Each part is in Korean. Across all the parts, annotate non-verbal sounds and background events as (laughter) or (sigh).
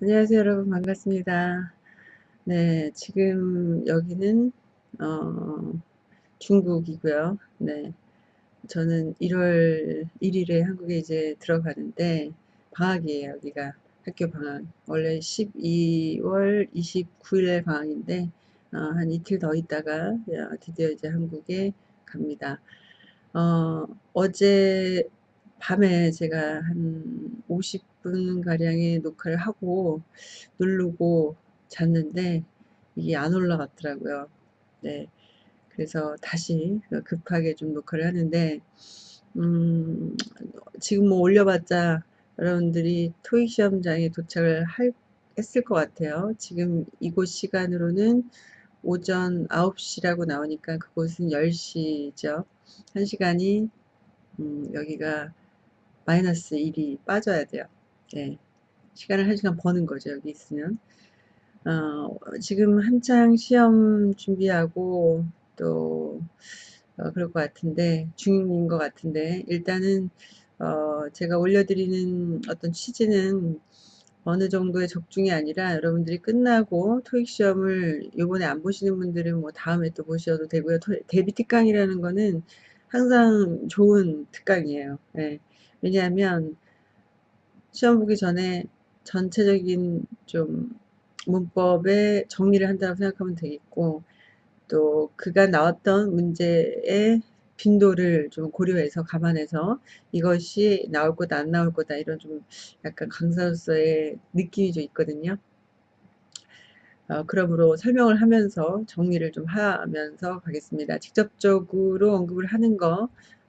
안녕하세요 여러분 반갑습니다. 네 지금 여기는 어, 중국이고요. 네 저는 1월 1일에 한국에 이제 들어가는데 방학이에요 여기가 학교 방학 원래 12월 29일 방학인데 어, 한 이틀 더 있다가 어, 드디어 이제 한국에 갑니다. 어, 어제 밤에 제가 한 50분 가량의 녹화를 하고 누르고 잤는데 이게 안 올라갔더라고요. 네. 그래서 다시 급하게 좀 녹화를 하는데 음, 지금 뭐 올려봤자 여러분들이 토익 시험장에 도착을 할, 했을 것 같아요. 지금 이곳 시간으로는 오전 9시라고 나오니까 그곳은 10시죠. 1시간이 음, 여기가 마이너스 1이 빠져야 돼요. 네. 시간을 1시간 버는 거죠. 여기 있으면. 어, 지금 한창 시험 준비하고 또 어, 그럴 것 같은데 중인 것 같은데 일단은 어, 제가 올려드리는 어떤 취지는 어느 정도의 적중이 아니라 여러분들이 끝나고 토익 시험을 요번에 안 보시는 분들은 뭐 다음에 또 보셔도 되고요. 데뷔 특강이라는 거는 항상 좋은 특강이에요. 네. 왜냐하면 시험 보기 전에 전체적인 좀 문법의 정리를 한다고 생각하면 되겠고 또 그가 나왔던 문제의 빈도를 좀 고려해서 감안해서 이것이 나올 거다 안 나올 거다 이런 좀 약간 강사로서의 느낌이 좀 있거든요. 어, 그러므로 설명을 하면서 정리를 좀 하면서 가겠습니다. 직접적으로 언급을 하는 거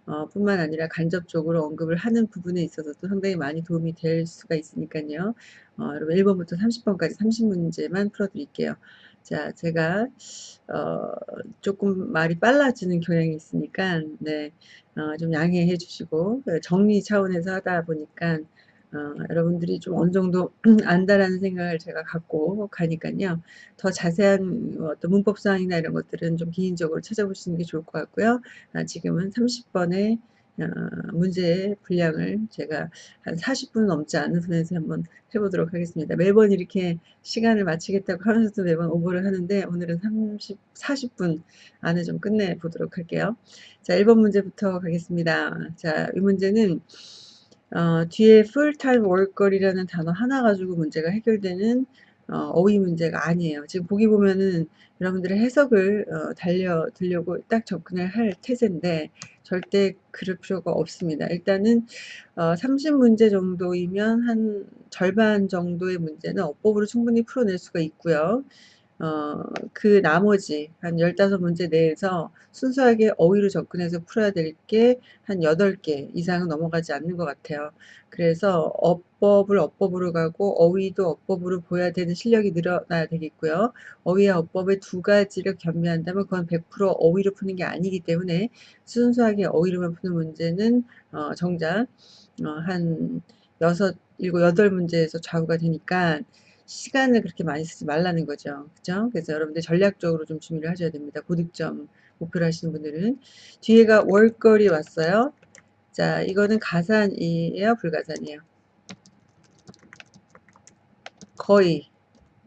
어, 뿐만 아니라 간접적으로 언급을 하는 부분에 있어서도 상당히 많이 도움이 될 수가 있으니까요. 어, 여러분 1번부터 30번까지 30문제만 풀어드릴게요. 자, 제가 어, 조금 말이 빨라지는 경향이 있으니까 네, 어, 좀 양해해 주시고 정리 차원에서 하다 보니까 어, 여러분들이 좀 어느 정도 (clears throat) 안다라는 생각을 제가 갖고 가니까요. 더 자세한 어떤 문법사항이나 이런 것들은 좀 개인적으로 찾아보시는 게 좋을 것 같고요. 아, 지금은 30번의 어, 문제의 분량을 제가 한 40분 넘지 않는 선에서 한번 해보도록 하겠습니다. 매번 이렇게 시간을 마치겠다고 하면서도 매번 오버를 하는데 오늘은 30, 40분 안에 좀 끝내보도록 할게요. 자, 1번 문제부터 가겠습니다. 자, 이 문제는 어, 뒤에 full-time worker이라는 단어 하나 가지고 문제가 해결되는 어, 휘 문제가 아니에요. 지금 보기 보면은 여러분들의 해석을 어, 달려들려고 딱 접근을 할 태세인데 절대 그럴 필요가 없습니다. 일단은 어, 30문제 정도이면 한 절반 정도의 문제는 어법으로 충분히 풀어낼 수가 있고요. 어, 그 나머지 한 15문제 내에서 순수하게 어휘로 접근해서 풀어야 될 게 한 8개 이상은 넘어가지 않는 것 같아요. 그래서 어법을 어법으로 가고 어휘도 어법으로 보여야 되는 실력이 늘어나야 되겠고요. 어휘와 어법의 두 가지를 겸비한다면 그건 100% 어휘로 푸는 게 아니기 때문에 순수하게 어휘로만 푸는 문제는 어, 정작 어, 한 6, 7, 8문제에서 좌우가 되니까 시간을 그렇게 많이 쓰지 말라는 거죠. 그죠? 그래서 여러분들 전략적으로 좀 준비를 하셔야 됩니다. 고득점 목표를 하시는 분들은. 뒤에가 월거리 왔어요. 자, 이거는 가산이에요? 불가산이에요? 거의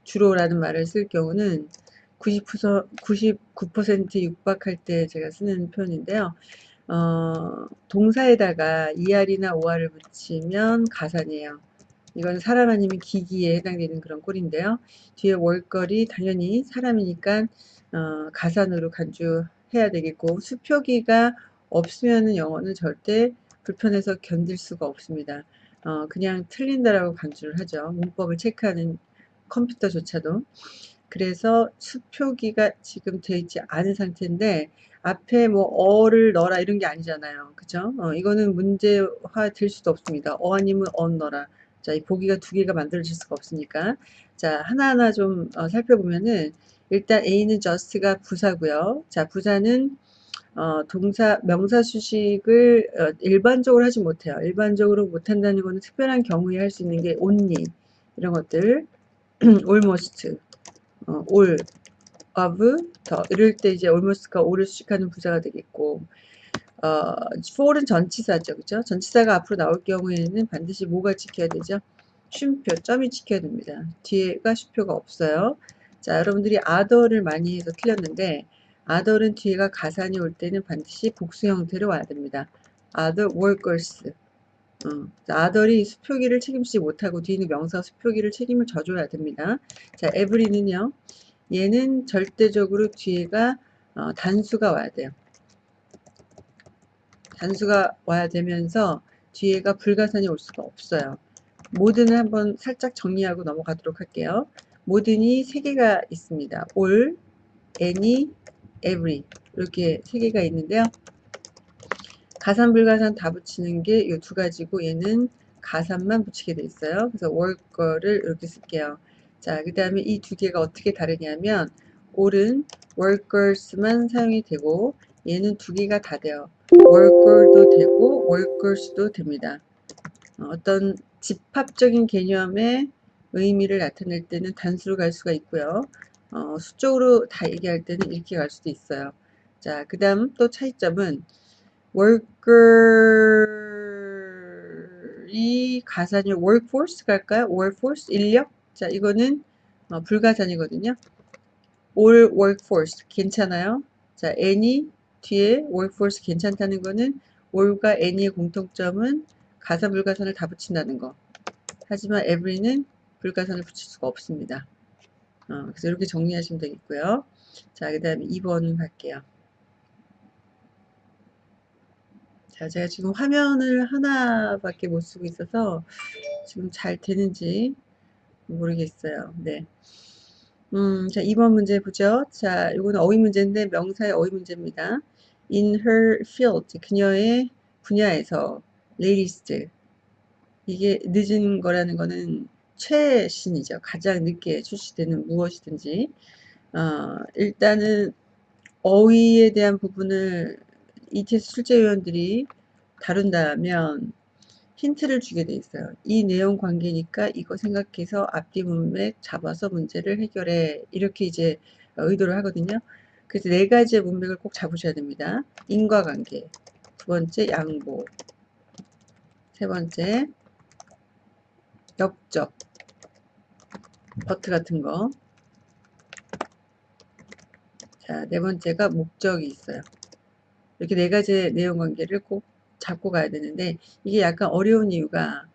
주로라는 말을 쓸 경우는 90%, 99% 육박할 때 제가 쓰는 표현인데요. 어, 동사에다가 ER이나 OR을 붙이면 가산이에요. 이건 사람 아니면 기기에 해당되는 그런 꼴인데요. 뒤에 월거리 당연히 사람이니까 어, 가산으로 간주해야 되겠고 수표기가 없으면 영어는 절대 불편해서 견딜 수가 없습니다. 어, 그냥 틀린다라고 간주를 하죠. 문법을 체크하는 컴퓨터조차도. 그래서 수표기가 지금 되어 있지 않은 상태인데 앞에 뭐 어를 넣어라 이런 게 아니잖아요. 그죠? 어, 이거는 문제화 될 수도 없습니다. 어 아니면 언 넣어라. 자, 이 보기가 두 개가 만들어질 수가 없으니까. 자, 하나하나 좀 어, 살펴보면은 일단 A는 just가 부사고요. 자, 부사는 어, 동사, 명사 수식을 어, 일반적으로 하지 못해요. 일반적으로 못한다는 거는 특별한 경우에 할 수 있는 게 only 이런 것들 (clears throat) almost 어, all of 더 이럴 때 이제 almost가 all을 수식하는 부사가 되겠고 어, for은 전치사죠. 그죠? 전치사가 앞으로 나올 경우에는 반드시 뭐가 지켜야 되죠? 쉼표, 점이 찍혀야 됩니다. 뒤에가 쉼표가 없어요. 자, 여러분들이 아더를 많이 해서 틀렸는데 아더는 뒤에가 가산이 올 때는 반드시 복수 형태로 와야 됩니다. other workers. 어, 아더리 수표기를 책임지지 못하고 뒤에는 명사 수표기를 책임을 져줘야 됩니다. 자, every는요. 얘는 절대적으로 뒤에가 어, 단수가 와야 돼요. 단수가 와야 되면서 뒤에가 불가산이 올 수가 없어요. 모든을 한번 살짝 정리하고 넘어가도록 할게요. 모든이 세 개가 있습니다. all, any, every 이렇게 세 개가 있는데요. 가산 불가산 다 붙이는 게 이 두 가지고 얘는 가산만 붙이게 돼 있어요. 그래서 worker를 이렇게 쓸게요. 자, 그 다음에 이 두 개가 어떻게 다르냐면 all은 workers만 사용이 되고 얘는 두 개가 다 돼요. worker도 되고 workers도 됩니다. 어, 어떤 집합적인 개념의 의미를 나타낼 때는 단수로 갈 수가 있고요. 어, 수적으로 다 얘기할 때는 이렇게 갈 수도 있어요. 자, 그 다음 또 차이점은 worker이 가산이 workforce 갈까요? workforce 인력? 자, 이거는 어, 불가산이거든요. all workforce 괜찮아요? 자, any 뒤에 workforce 괜찮다는 거는 all과 any의 공통점은 가사 불가산을 다 붙인다는 거. 하지만 every는 불가산을 붙일 수가 없습니다. 어, 그래서 이렇게 정리하시면 되겠고요. 자, 그 다음에 2번 갈게요. 자, 제가 지금 화면을 하나밖에 못 쓰고 있어서 지금 잘 되는지 모르겠어요. 네. 음, 자, 2번 문제 보죠. 자, 이거는 어휘 문제인데 명사의 어휘 문제입니다. In her field, 그녀의 분야에서 latest, 이게 늦은 거라는 거는 최신이죠. 가장 늦게 출시되는 무엇이든지. 어, 일단은 어휘에 대한 부분을 ETS 출제위원들이 다룬다면 힌트를 주게 돼 있어요. 이 내용 관계니까 이거 생각해서 앞뒤 문맥 잡아서 문제를 해결해. 이렇게 이제 의도를 하거든요. 그래서 네 가지의 문맥을 꼭 잡으셔야 됩니다. 인과관계, 두 번째 양보, 세 번째 역적, 버트 같은 거. 자, 네 번째가 목적이 있어요. 이렇게 네 가지의 내용 관계를 꼭 잡고 가야 되는데 이게 약간 어려운 이유가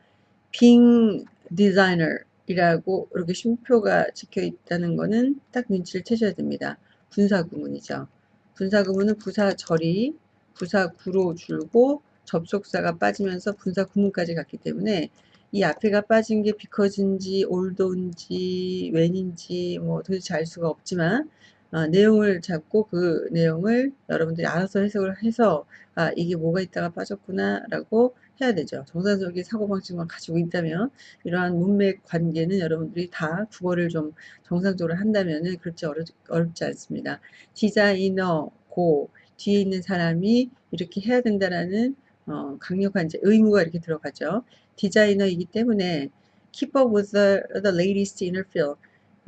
빙 디자이너이라고 이렇게 쉼표가 찍혀 있다는 거는 딱 눈치를 채셔야 됩니다. 분사 구문이죠. 분사 구문은 부사 절이 부사 구로 줄고 접속사가 빠지면서 분사 구문까지 갔기 때문에 이 앞에가 빠진 게 because인지 oldo인지 when인지 뭐 도대체 알 수가 없지만 어, 내용을 잡고 그 내용을 여러분들이 알아서 해석을 해서 아 이게 뭐가 있다가 빠졌구나 라고 해야 되죠. 정상적인 사고방식만 가지고 있다면 이러한 문맥 관계는 여러분들이 다 국어를 좀 정상적으로 한다면 그렇지 어렵, 어렵지 않습니다. 디자이너 고 뒤에 있는 사람이 이렇게 해야 된다라는 어, 강력한 이제 의무가 이렇게 들어가죠. 디자이너이기 때문에 keep up with the, the latest inner field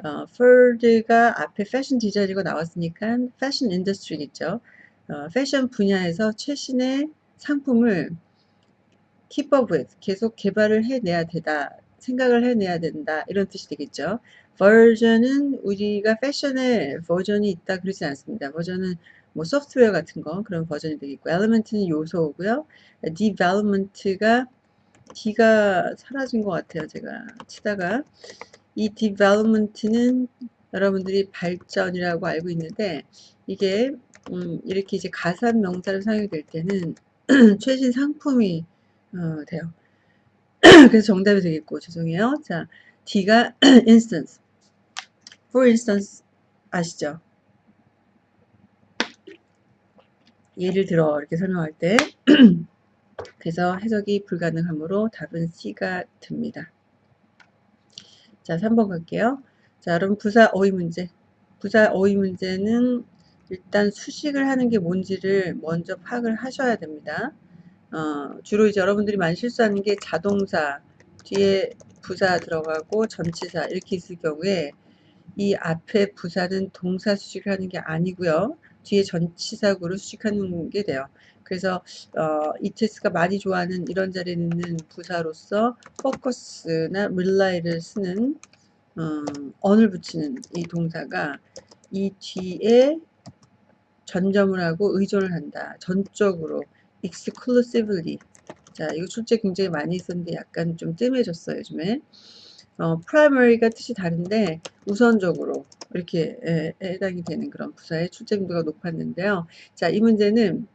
어, 폴드가 앞에 패션 디자이너가 나왔으니까 패션 industry겠죠. 어, 패션 분야에서 최신의 상품을 keep up with, 계속 개발을 해내야 되다, 생각을 해내야 된다, 이런 뜻이 되겠죠. 버전은 우리가 패션에 버전이 있다 그러지 않습니다. 버전은 뭐 소프트웨어 같은 거 그런 버전이 되겠고 element는 요소고요. development가 D가 사라진 것 같아요. 제가 치다가 이 development는 여러분들이 발전이라고 알고 있는데 이게 음, 이렇게 이제 가산 명사를 사용이 될 때는 (clears throat) 최신 상품이 어, 돼요. (clears throat) 그래서 정답이 되겠고 죄송해요. 자, D가 (clears throat) instance, for instance 아시죠? 예를 들어 이렇게 설명할 때 (clears throat) 그래서 해석이 불가능하므로 답은 C가 됩니다. 자, 3번 갈게요. 자, 여러분 부사 어휘 문제. 부사 어휘 문제는 일단 수식을 하는 게 뭔지를 먼저 파악을 하셔야 됩니다. 어, 주로 이제 여러분들이 많이 실수하는 게 자동사 뒤에 부사 들어가고 전치사 이렇게 있을 경우에 이 앞에 부사는 동사 수식을 하는 게 아니고요. 뒤에 전치사구로 수식하는 게 돼요. 그래서 어, ETS가 많이 좋아하는 이런 자리에 있는 부사로서 focus나 rely를 쓰는 어, on을 붙이는 이 동사가 이 뒤에 전점을 하고 의존을 한다. 전적으로 exclusively 자 이거 출제 굉장히 많이 있었는데 약간 좀 뜸해졌어요 요즘에 어, primary가 뜻이 다른데 우선적으로 이렇게 에, 해당이 되는 그런 부사의 출제 빈도가 높았는데요. 자, 이 문제는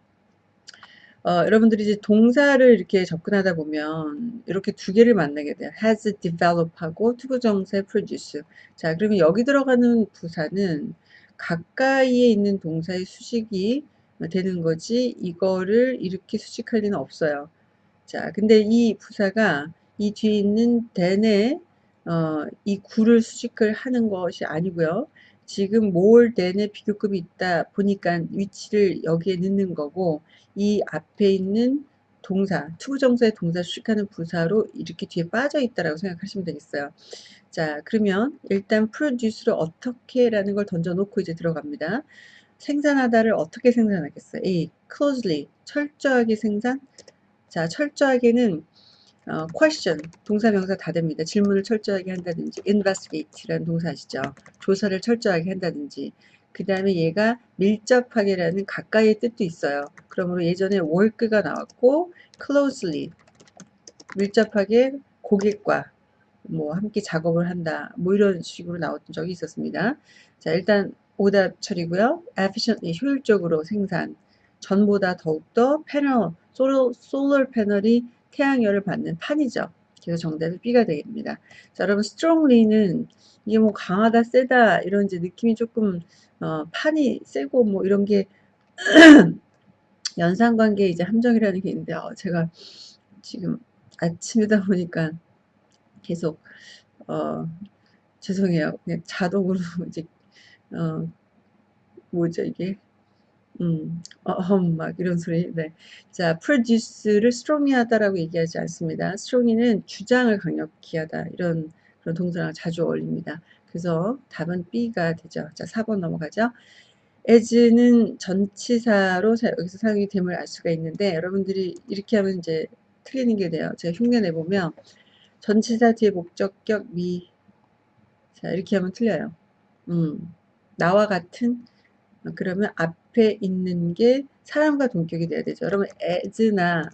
어, 여러분들이 이제 동사를 이렇게 접근하다 보면 이렇게 두 개를 만나게 돼요. has develop하고 투부정사 produce. 자, 그러면 여기 들어가는 부사는 가까이에 있는 동사의 수식이 되는 거지 이거를 이렇게 수식할 리는 없어요. 자, 근데 이 부사가 이 뒤에 있는 than에 어, 이 구를 수식을 하는 것이 아니고요. 지금 more than의 비교급이 있다 보니까 위치를 여기에 넣는 거고 이 앞에 있는 동사, 투부정사의 동사 수식하는 부사로 이렇게 뒤에 빠져 있다라고 생각하시면 되겠어요. 자, 그러면 일단 produce를 어떻게 라는 걸 던져놓고 이제 들어갑니다. 생산하다를 어떻게 생산하겠어요? A. closely, 철저하게 생산. 자, 철저하게는 어, question, 동사 명사 다 됩니다. 질문을 철저하게 한다든지 investigate라는 동사 아시죠? 조사를 철저하게 한다든지 그 다음에 얘가 밀접하게라는 가까이의 뜻도 있어요. 그러므로 예전에 work가 나왔고 closely 밀접하게 고객과 뭐 함께 작업을 한다 뭐 이런 식으로 나왔던 적이 있었습니다. 자 일단 오답 처리고요. efficiently 효율적으로 생산 전보다 더욱더 패널 솔러 패널이 태양열을 받는 판이죠. 그래서 정답이 B가 되겠습니다. 자, 여러분 strongly는 이게 뭐 강하다, 세다 이런 이제 느낌이 조금 어, 판이 세고 뭐 이런 게 (clears throat) 연상관계 이제 함정이라는 게 있는데 어, 제가 지금 아침이다 보니까 계속 어, 죄송해요. 그냥 자동으로 (laughs) 이제 어, 뭐죠 이게 음, 어흠, 막 이런 소리. 네. 자, produce를 strongly 하다라고 얘기하지 않습니다. strongly는 주장을 강력히 하다. 이런 그런 동사랑 자주 어울립니다. 그래서 답은 B가 되죠. 자, 4번 넘어가죠. as는 전치사로 여기서 사용이 됨을 알 수가 있는데 여러분들이 이렇게 하면 이제 틀리는 게 돼요. 제가 흉내 내보면 전치사 뒤에 목적격 미. 자, 이렇게 하면 틀려요. 음, 나와 같은 그러면 앞에 있는 게 사람과 동격이 돼야 되죠. 여러분 as나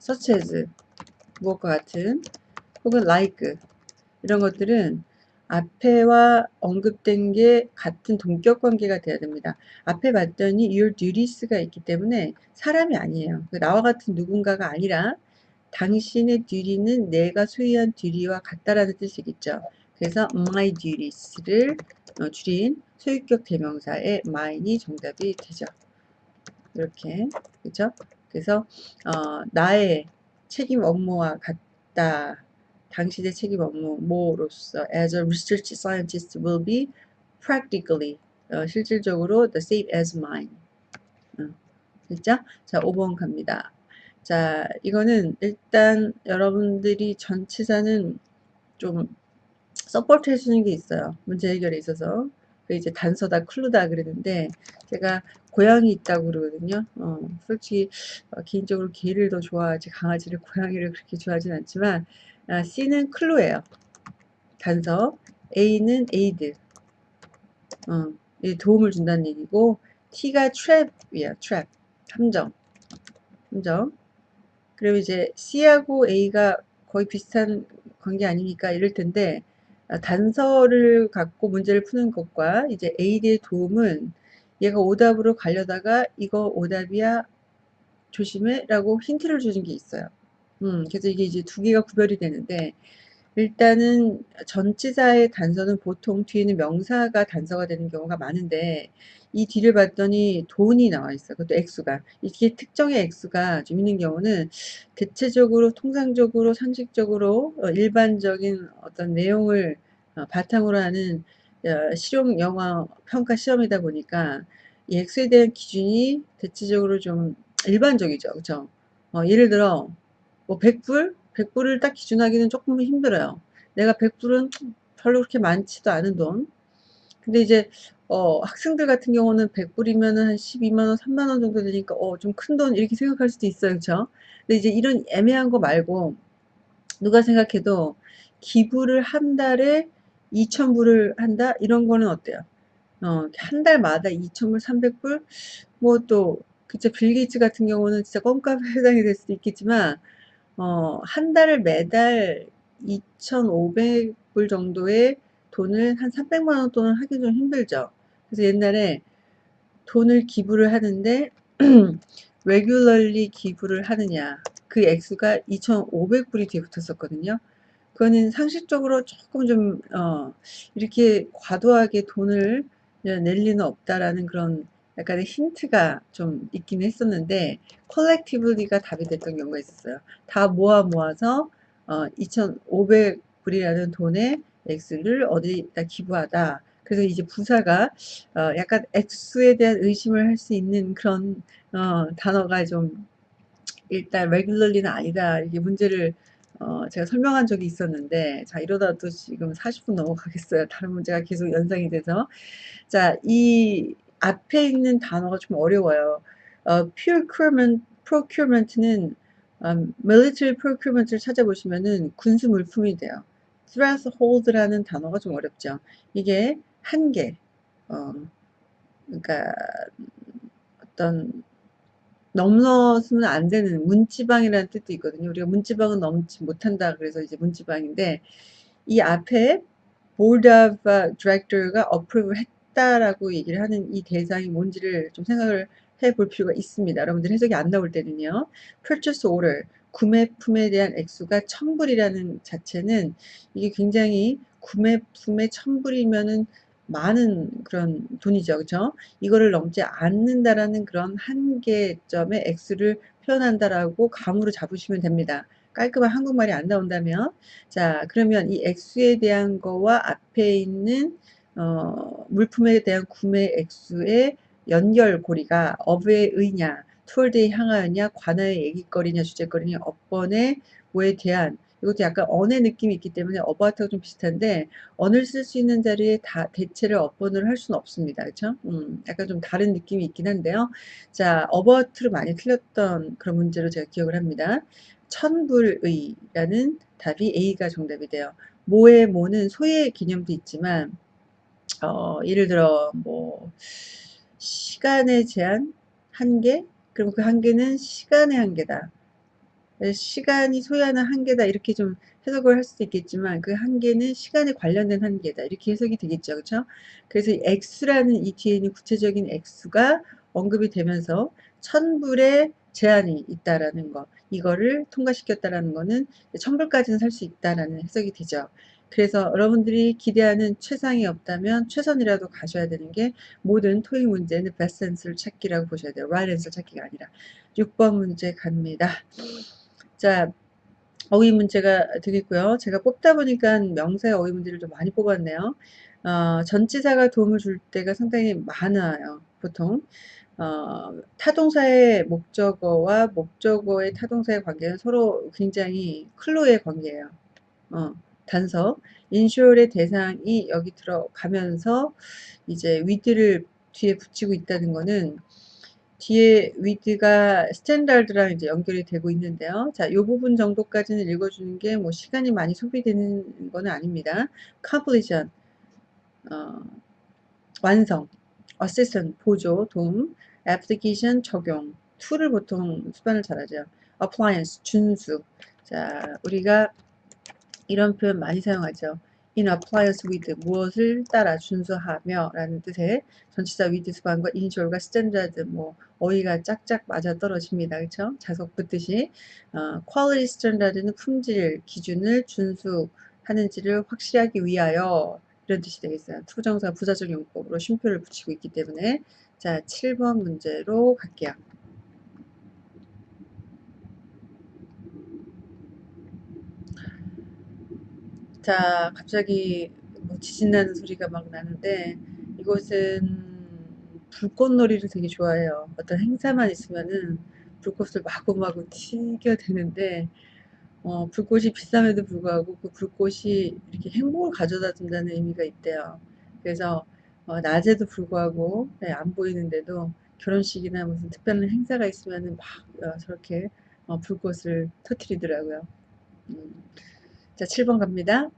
such as 무엇과 같은 혹은 like 이런 것들은 앞에와 언급된 게 같은 동격 관계가 돼야 됩니다. 앞에 봤더니 your duties가 있기 때문에 사람이 아니에요. 그 나와 같은 누군가가 아니라 당신의 duty는 내가 소유한 duty와 같다라는 뜻이겠죠. 그래서 my duties를 어, 줄인 소유격 대명사의 mine이 정답이 되죠. 이렇게 그렇죠? 그래서 어, 나의 책임 업무와 같다. 당신의 책임 업무 뭐로서 as a research scientist will be practically 어, 실질적으로 the same as mine. 어, 됐죠? 자, 5번 갑니다. 자, 이거는 일단 여러분들이 전치사는 좀 support 해주는 게 있어요. 문제 해결에 있어서. 그 이제 단서다, clue다 그러는데 제가 고양이 있다고 그러거든요. 어, 솔직히 어, 개인적으로 개를 더 좋아하지 강아지를 고양이를 그렇게 좋아하진 않지만 아, C는 clue예요. 단서. A는 aid. 어, 도움을 준다는 얘기고 T가 trap이야. trap. 함정. 함정. 그리고 이제 C하고 A가 거의 비슷한 관계 아닙니까? 이럴 텐데 아, 단서를 갖고 문제를 푸는 것과 이제 AD의 도움은 얘가 오답으로 가려다가 이거 오답이야 조심해 라고 힌트를 주는 게 있어요. 음, 그래서 이게 이제 두 개가 구별이 되는데 일단은 전치사의 단서는 보통 뒤에는 명사가 단서가 되는 경우가 많은데 이 뒤를 봤더니 돈이 나와 있어요. 그것도 액수가. 이게 특정의 액수가 좀 있는 경우는 대체적으로 통상적으로 상식적으로 어, 일반적인 어떤 내용을 어, 바탕으로 하는 어, 실용 영화 평가 시험이다 보니까 이 액수에 대한 기준이 대체적으로 좀 일반적이죠. 그죠? 어, 예를 들어 뭐 100불? 100불을 딱 기준하기는 조금 힘들어요. 내가 100불은 별로 그렇게 많지도 않은 돈. 근데 이제 어 학생들 같은 경우는 100불이면은 한 12만원, 3만원 정도 되니까 '어 좀 큰 돈.' 이렇게 생각할 수도 있어요. 그쵸? 근데 이제 이런 애매한 거 말고 누가 생각해도 기부를 한 달에 2,000불을 한다 이런 거는 어때요? 어 한 달마다 2,000불, 300불 뭐 또 그쵸 빌 게이츠 같은 경우는 진짜 껌값에 해당이 될 수도 있겠지만 어 한 달을 매달 2,500불 정도의 돈을 한 300만원 돈을 하기 좀 힘들죠. 그래서 옛날에 돈을 기부를 하는데 (clears throat) regularly 기부를 하느냐 그 액수가 2,500불이 뒤에 붙었었거든요. 그거는 상식적으로 조금 좀 어, 이렇게 과도하게 돈을 낼 리는 없다라는 그런 약간의 힌트가 좀 있긴 했었는데 컬렉티브리가 답이 됐던 경우가 있었어요. 다 모아 모아서 어, 2,500불이라는 돈의 액수를 어디다 기부하다. 그래서 이제 부사가 어, 약간 액수에 대한 의심을 할 수 있는 그런 어, 단어가 좀 일단 레귤러리는 아니다. 이게 문제를 어, 제가 설명한 적이 있었는데 자 이러다 또 지금 40분 넘어가겠어요. 다른 문제가 계속 연상이 돼서 자 이 앞에 있는 단어가 좀 어려워요. 어, procurement, procurement는 음, military procurement를 찾아보시면은 군수 물품이 돼요. threshold라는 단어가 좀 어렵죠. 이게 한계, 어, 그러니까 어떤 넘어서면 안 되는 문지방이라는 뜻도 있거든요. 우리가 문지방은 넘지 못한다. 그래서 이제 문지방인데 이 앞에 board of director가 approve 했다라고 얘기를 하는 이 대상이 뭔지를 좀 생각을 해 볼 필요가 있습니다. 여러분들 해석이 안 나올 때는요. purchase order 구매품에 대한 액수가 천불이라는 자체는 이게 굉장히 구매품의 천불이면은 많은 그런 돈이죠. 그쵸? 이거를 넘지 않는다라는 그런 한계점의 액수를 표현한다라고 감으로 잡으시면 됩니다. 깔끔한 한국말이 안 나온다면 자 그러면 이 액수에 대한 거와 앞에 있는 어, 물품에 대한 구매 액수의 연결고리가 어부의 의냐 투월드에 향하였냐 관하의 얘기거리냐 주제거리냐 업번의 뭐에 대한 이것도 약간 언의 느낌이 있기 때문에 어바웃하고 좀 비슷한데 언을 쓸 수 있는 자리에 다 대체를 업번을 할 수는 없습니다. 그렇죠? 음, 약간 좀 다른 느낌이 있긴 한데요. 자, 어바웃로 많이 틀렸던 그런 문제로 제가 기억을 합니다. 천불의라는 답이 A가 정답이 돼요. 모의 모는 소의 개념도 있지만 어, 예를 들어 뭐 시간의 제한 한계 그럼 그 한계는 시간의 한계다. 시간이 소요하는 한계다. 이렇게 좀 해석을 할 수도 있겠지만 그 한계는 시간에 관련된 한계다. 이렇게 해석이 되겠죠. 그렇죠 그래서 x라는 이 뒤에 있는 구체적인 x가 언급이 되면서 천불의 제한이 있다라는 거 이거를 통과시켰다라는 거는 천불까지는 살 수 있다라는 해석이 되죠 그래서 여러분들이 기대하는 최상이 없다면 최선이라도 가셔야 되는 게 모든 토익 문제는 베스트 앤서를 찾기라고 보셔야 돼요. right answer 찾기가 아니라 6번 문제 갑니다. 자, 어휘 문제가 되겠고요. 제가 뽑다 보니까 명사의 어휘 문제를 좀 많이 뽑았네요. 어, 전치사가 도움을 줄 때가 상당히 많아요. 보통. 어, 타동사의 목적어와 목적어의 타동사의 관계는 서로 굉장히 clue의 관계예요. 어, 단서. ensure의 대상이 여기 들어가면서 이제 with를 뒤에 붙이고 있다는 거는 뒤에 with가 standard랑 이제 연결이 되고 있는데요. 자, 이 부분 정도까지는 읽어주는 게 뭐 시간이 많이 소비되는 건 아닙니다. completion, 어, 완성, assistance, 보조, 도움, application, 적용, to를 보통 수반을 잘하죠. compliance, 준수. 자, 우리가 이런 표현 많이 사용하죠. in compliance with 무엇을 따라 준수하며 라는 뜻의 전치사 with 수반과 ensure과 standard 뭐 어휘가 짝짝 맞아 떨어집니다. 그렇죠? 자석 붙듯이 어, quality standard는 품질 기준을 준수하는지를 확실하기 위하여 이런 뜻이 되겠어요. 투정사 부사적 용법으로 쉼표를 붙이고 있기 때문에 자 7번 문제로 갈게요. 자, 갑자기 뭐 지진 나는 소리가 막 나는데 이곳은 불꽃놀이를 되게 좋아해요. 어떤 행사만 있으면은 불꽃을 마구마구 튀겨 대는데 어, 불꽃이 비쌈에도 불구하고 그 불꽃이 이렇게 행복을 가져다 준다는 의미가 있대요. 그래서 어, 낮에도 불구하고 네, 안 보이는데도 결혼식이나 무슨 특별한 행사가 있으면 막 어, 저렇게 어, 불꽃을 터트리더라고요. 음. 자, 7번 갑니다.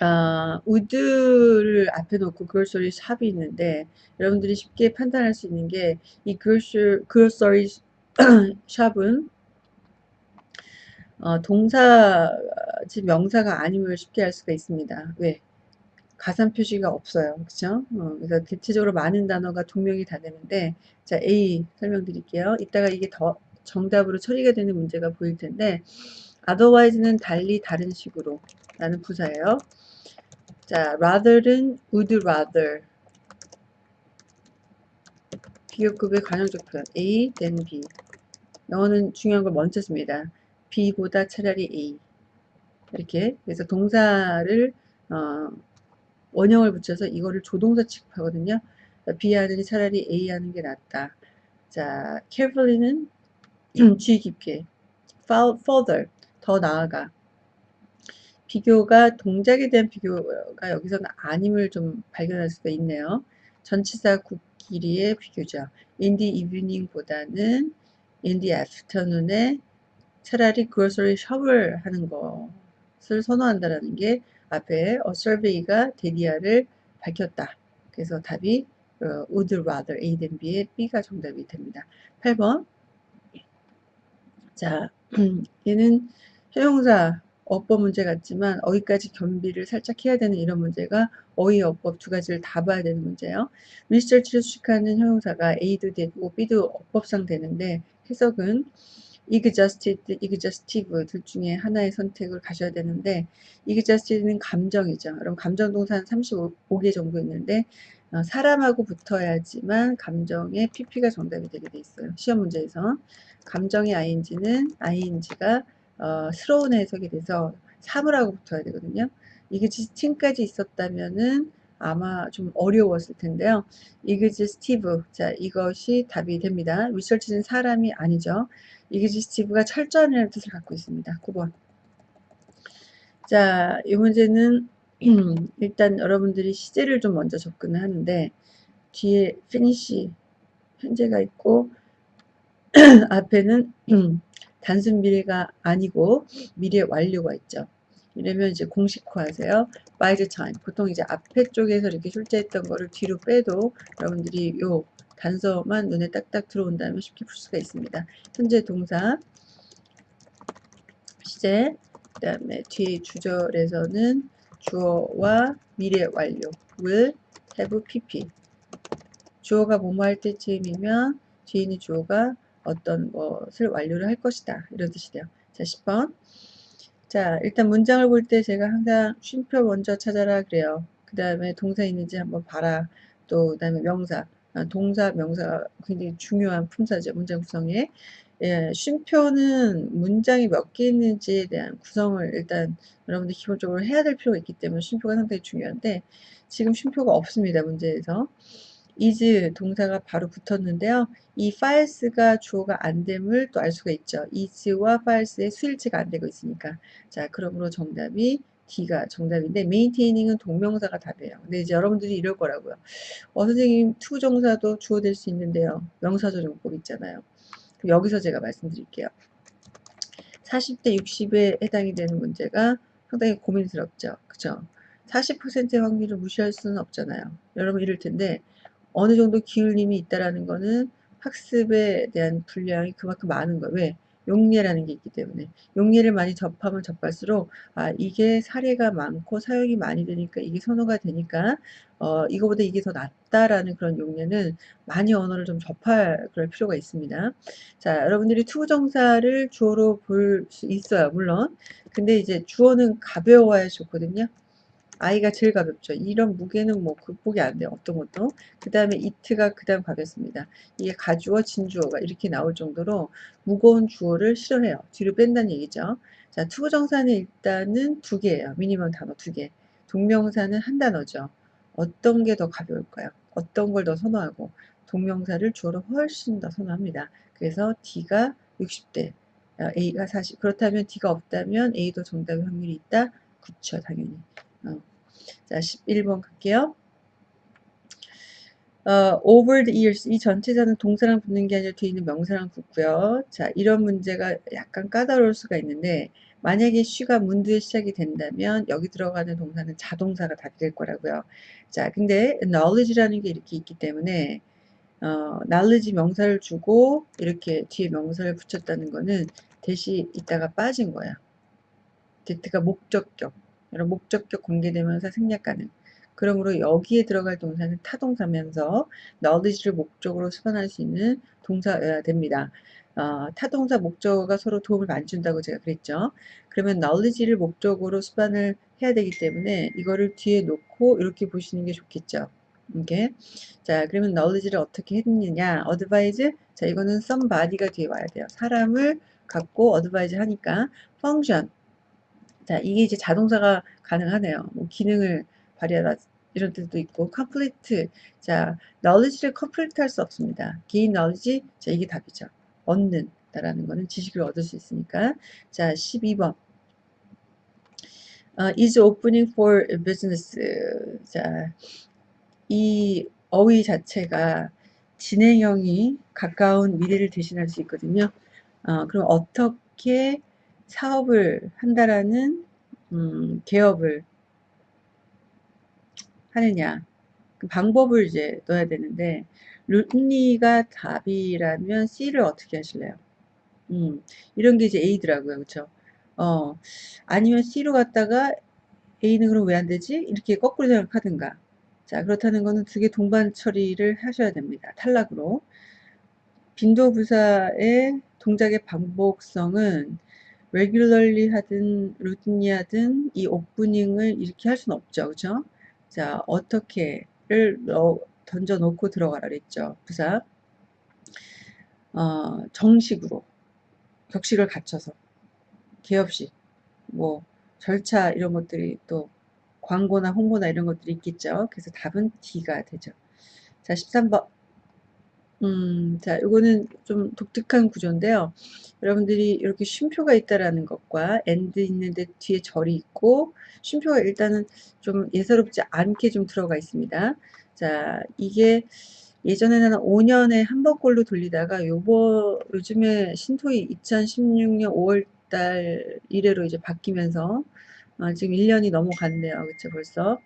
아, 우드를 앞에 놓고 그로서리 샵이 있는데 여러분들이 쉽게 판단할 수 있는 게 이 그로서리 샵은 (clears throat) 어, 동사 즉 명사가 아님을 쉽게 알 수가 있습니다. 왜? 가산 표시가 없어요. 그렇죠? 어, 그래서 대체적으로 많은 단어가 동명이 다 되는데 자 A 설명드릴게요. 이따가 이게 더 정답으로 처리가 되는 문제가 보일 텐데 otherwise는 달리 다른 식으로 라는 부사예요. 자 rather는 would rather 비교급의 관용적 표현 A then B 영어는 중요한 걸 먼저 씁니다. B보다 차라리 A 이렇게 그래서 동사를 어, 원형을 붙여서 이거를 조동사 취급하거든요. B 하느니 차라리 A 하는 게 낫다. 자, carefully는 (clears throat) 주의 깊게, further, 더 나아가. 비교가 동작에 대한 비교가 여기서는 아님을 좀 발견할 수가 있네요. 전치사 국끼리의 비교죠. in the evening보다는 in the afternoon에 차라리 grocery shop을 하는 것을 선호한다라는 게 앞에 a survey가 데디아를 밝혔다. 그래서 답이 어, would rather A than B의 B가 정답이 됩니다. 8번 자 (clears throat) 얘는 형용사 어법 문제 같지만 어휘까지 겸비를 살짝 해야 되는 이런 문제가 어휘 어법 두 가지를 다 봐야 되는 문제예요. 리서치를 수식하는 형용사가 A도 되고 B도 어법상 되는데 해석은 exhausted, exhaustive 둘 중에 하나의 선택을 가셔야 되는데 exhausted는 감정이죠. 그럼 감정 동사는 35개 정도 있는데 어, 사람하고 붙어야지만 감정의 pp가 정답이 되게 돼 있어요. 시험 문제에서 감정의 ing는 ing가 어, 스러운 해석이 돼서 사물하고 붙어야 되거든요. exhausting까지 있었다면은 아마 좀 어려웠을 텐데요. exhaustive 자 이것이 답이 됩니다. 리서치는 사람이 아니죠. 이그지스티브가 철저한이라는 뜻을 갖고 있습니다. 9번. 자, 이 문제는 (clears throat) 일단 여러분들이 시제를 좀 먼저 접근을 하는데 뒤에 finish 현재가 있고 (clears throat) 앞에는 (clears throat) 단순 미래가 아니고 미래 완료가 있죠. 이러면 이제 공식화 하세요. by the time. 보통 이제 앞에 쪽에서 이렇게 출제했던 거를 뒤로 빼도 여러분들이 요 단서만 눈에 딱딱 들어온다면 쉽게 풀 수가 있습니다. 현재 동사 시제 그 다음에 뒤 주절에서는 주어와 미래 완료 will have pp 주어가 뭐뭐 할 때쯤이면 뒤에 있는 주어가 어떤 것을 완료를 할 것이다 이런 뜻이 돼요. 자 10번 자 일단 문장을 볼 때 제가 항상 쉼표 먼저 찾아라 그래요. 그 다음에 동사 있는지 한번 봐라 또 그 다음에 명사 아, 동사, 명사가 굉장히 중요한 품사죠. 문장 구성에. 예, 쉼표는 문장이 몇 개 있는지에 대한 구성을 일단 여러분들 기본적으로 해야 될 필요가 있기 때문에 쉼표가 상당히 중요한데 지금 쉼표가 없습니다. 문제에서. Is 동사가 바로 붙었는데요. 이 files가 주어가 안 됨을 또 알 수가 있죠. is와 files의 수일치가 안 되고 있으니까. 자, 그러므로 정답이 D가 정답인데 메인테이닝은 동명사가 답이에요. 근데 이제 여러분들이 이럴 거라고요. 어 선생님 투정사도 주어 될 수 있는데요. 명사조정법 있잖아요. 여기서 제가 말씀드릴게요. 40대 60에 해당이 되는 문제가 상당히 고민스럽죠. 그죠? 40%의 확률을 무시할 수는 없잖아요. 여러분 이럴 텐데 어느 정도 기울림이 있다라는 거는 학습에 대한 분량이 그만큼 많은 거예요. 왜? 용례라는 게 있기 때문에 용례를 많이 접하면 접할수록 아 이게 사례가 많고 사용이 많이 되니까 이게 선호가 되니까 어 이거보다 이게 더 낫다라는 그런 용례는 많이 언어를 좀 접할 그럴 필요가 있습니다. 자 여러분들이 투정사를 주어로 볼 수 있어요 물론 근데 이제 주어는 가벼워야 좋거든요. I가 제일 가볍죠. 이런 무게는 뭐 극복이 안 돼요. 어떤 것도. 그 다음에 it가 그 다음 가볍습니다. 이게 가주어, 진주어가 이렇게 나올 정도로 무거운 주어를 싫어해요. 뒤로 뺀다는 얘기죠. 자, 투부정사는 일단은 두 개예요. minimum 단어 두 개. 동명사는 한 단어죠. 어떤 게 더 가벼울까요? 어떤 걸 더 선호하고 동명사를 주어로 훨씬 더 선호합니다. 그래서 D가 60대, A가 40. 그렇다면 D가 없다면 A도 정답의 확률이 있다? 그쵸, 당연히. 어. 자, 11번 갈게요. 어, over the years 이 전체자는 동사랑 붙는 게 아니라 뒤에 있는 명사랑 붙고요. 자, 이런 문제가 약간 까다로울 수가 있는데 만약에 she가 문두에 시작이 된다면 여기 들어가는 동사는 자동사가 답이 될 거라고요. 자, 근데 knowledge라는 게 이렇게 있기 때문에 어, knowledge 명사를 주고 이렇게 뒤에 명사를 붙였다는 거는 대시 있다가 빠진 거야. 데트가 목적격. 이런 목적격 관계대명사 생략 가능. 그러므로 여기에 들어갈 동사는 타동사면서 knowledge를 목적으로 수반할 수 있는 동사여야 됩니다. 어, 타동사 목적어가 서로 도움을 많이 준다고 제가 그랬죠. 그러면 knowledge를 목적으로 수반을 해야 되기 때문에 이거를 뒤에 놓고 이렇게 보시는 게 좋겠죠. 이게 자 그러면 knowledge를 어떻게 했느냐 advise 자 이거는 somebody가 뒤에 와야 돼요. 사람을 갖고 advise 하니까 function 자 이게 이제 자동사가 가능하네요. 뭐 기능을 발휘하다 이런 뜻도 있고 complete 자 knowledge를 complete 할수 없습니다. gain knowledge 자 이게 답이죠. 얻는 다라는 거는 지식을 얻을 수 있으니까 자 12번 어, is opening for business 자이 어휘 자체가 진행형이 가까운 미래를 대신할 수 있거든요. 어, 그럼 어떻게 사업을 한다라는 음, 개업을 하느냐 그 방법을 이제 넣어야 되는데 룻니가 답이라면 C를 어떻게 하실래요? 음, 이런 게 이제 A더라고요. 그쵸? 어, 아니면 C로 갔다가 A는 그럼 왜 안 되지? 이렇게 거꾸로 생각하든가. 자, 그렇다는 거는 두 개 동반 처리를 하셔야 됩니다. 탈락으로. 빈도부사의 동작의 반복성은 regularly 하든 루틴이 하든 이 오프닝을 이렇게 할 수는 없죠. 그죠? 자, 어떻게를 던져 놓고 들어가라 그랬죠. 부사. 어, 정식으로 격식을 갖춰서 개업식 뭐 절차 이런 것들이 또 광고나 홍보나 이런 것들이 있겠죠. 그래서 답은 D가 되죠. 자, 13번. 음, 자, 이거는 좀 독특한 구조인데요. 여러분들이 이렇게 쉼표가 있다라는 것과 and 있는데 뒤에 절이 있고 쉼표가 일단은 좀 예사롭지 않게 좀 들어가 있습니다. 자, 이게 예전에는 5년에 한 번꼴로 돌리다가 요번 요즘에 신토이 2016년 5월달 이래로 이제 바뀌면서 어, 지금 1년이 넘어갔네요. 그쵸 벌써.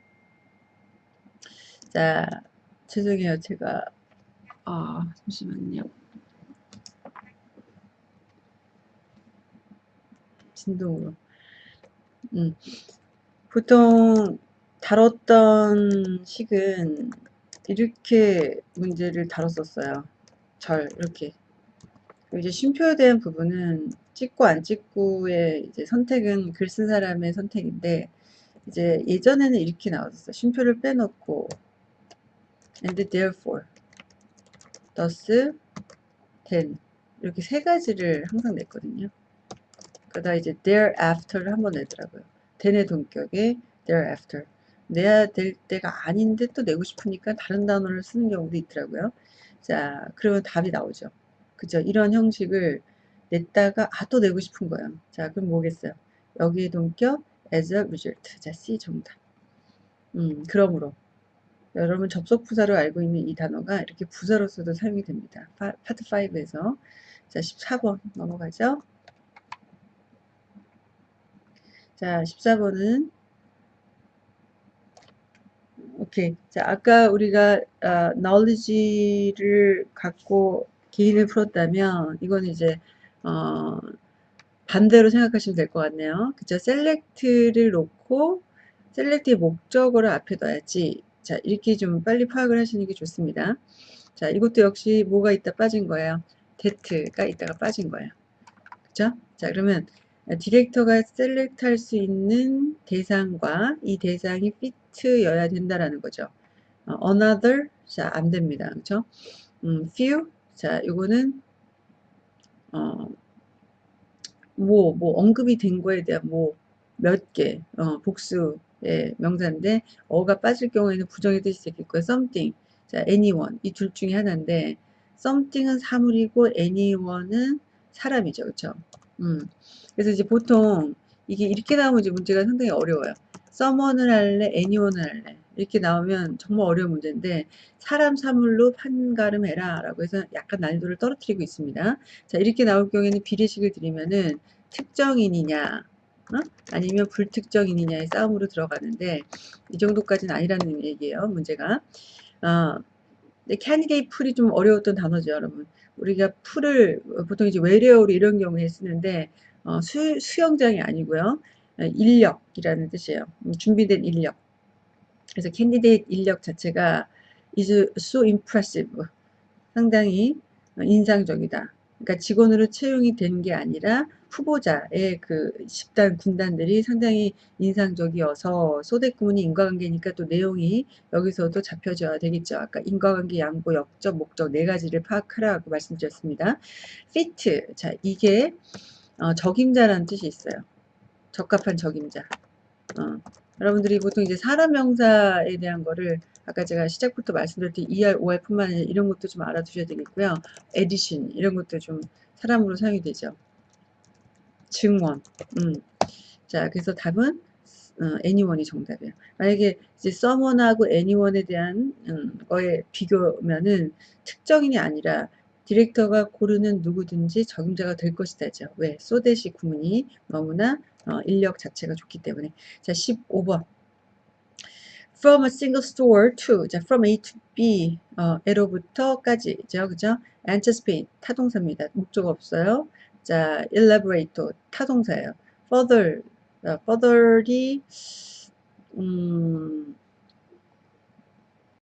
자, 죄송해요. 제가 아, 잠시만요. 진동으로. 음. 보통 다뤘던 식은 이렇게 문제를 다뤘었어요. 절 이렇게. 이제 쉼표에 대한 부분은 찍고 안 찍고의 이제 선택은 글 쓴 사람의 선택인데 이제 예전에는 이렇게 나왔었어요. 쉼표를 빼놓고 and therefore thus then 이렇게 세 가지를 항상 냈거든요. 그러다 이제 thereafter를 한번 내더라고요. then의 동격에 thereafter 내야 될 때가 아닌데 또 내고 싶으니까 다른 단어를 쓰는 경우도 있더라고요. 자, 그러면 답이 나오죠. 그죠? 이런 형식을 냈다가 아 또 내고 싶은 거예요. 자, 그럼 뭐겠어요? 여기에 동격 as a result. 자, C 정답. 음, 그러므로 여러분 접속 부사로 알고 있는 이 단어가 이렇게 부사로서도 사용이 됩니다. 파, 파트 5에서 자 14번 넘어가죠. 자 14번은 오케이 자 아까 우리가 어, knowledge를 갖고 개인을 풀었다면 이건 이제 어, 반대로 생각하시면 될 것 같네요. 그죠? select를 놓고 select의 목적어를 앞에 둬야지 자, 이렇게 좀 빨리 파악을 하시는 게 좋습니다. 자, 이것도 역시 뭐가 있다 빠진 거예요. 데트가 있다가 빠진 거예요. 그죠? 자, 그러면 디렉터가 select 할 수 있는 대상과 이 대상이 fit이어야 된다라는 거죠. 어, another, 자, 안 됩니다. 그죠? 음, few, 자, 이거는, 어, 뭐, 뭐, 언급이 된 거에 대한 뭐, 몇 개, 어, 복수, 예, 명사인데 어가 빠질 경우에는 부정의 뜻이 되겠고요. something, 자, anyone 이 둘 중에 하나인데 something은 사물이고 anyone은 사람이죠. 그렇죠? 음. 그래서 이제 보통 이게 이렇게 나오면 이제 문제가 상당히 어려워요. someone을 할래, anyone을 할래. 이렇게 나오면 정말 어려운 문제인데 사람 사물로 판가름해라 라고 해서 약간 난이도를 떨어뜨리고 있습니다. 자 이렇게 나올 경우에는 비례식을 드리면은 특정인이냐 어? 아니면 불특정인이냐의 싸움으로 들어가는데 이 정도까지는 아니라는 얘기예요. 문제가 어, candidate pool이 좀 어려웠던 단어죠 여러분. 우리가 pool을 보통 이제 외래어로 이런 경우에 쓰는데 어, 수, 수영장이 아니고요. 인력이라는 뜻이에요. 음, 준비된 인력. 그래서 candidate 인력 자체가 is so impressive. 상당히 인상적이다. 그러니까 직원으로 채용이 된 게 아니라 후보자의 그 집단 군단들이 상당히 인상적이어서 소대구문이 인과관계니까 또 내용이 여기서도 잡혀져야 되겠죠. 아까 인과관계, 양보, 역적, 목적 네 가지를 파악하라고 말씀드렸습니다. fit 자 이게 어, 적임자라는 뜻이 있어요. 적합한 적임자. 어, 여러분들이 보통 이제 사람 명사에 대한 거를 아까 제가 시작부터 말씀드렸듯이 ER, OR 뿐만 아니라 이런 것도 좀 알아두셔야 되겠고요. addition 이런 것도 좀 사람으로 사용이 되죠. 증원. 음. 자, 그래서 답은 어, anyone이 정답이에요. 만약에 이제 someone하고 anyone에 대한 음, 거에 비교면은 특정인이 아니라 디렉터가 고르는 누구든지 적임자가 될 것이다죠. 왜? so that 구문이 너무나 어, 인력 자체가 좋기 때문에. 자, 15번. From a single store to, 자, from A to B, 어, A로부터까지죠, 그죠? Anticipate, 타동사입니다. 목적 없어요. 자, elaborate, 타동사예요. Further, 어, further이, 음,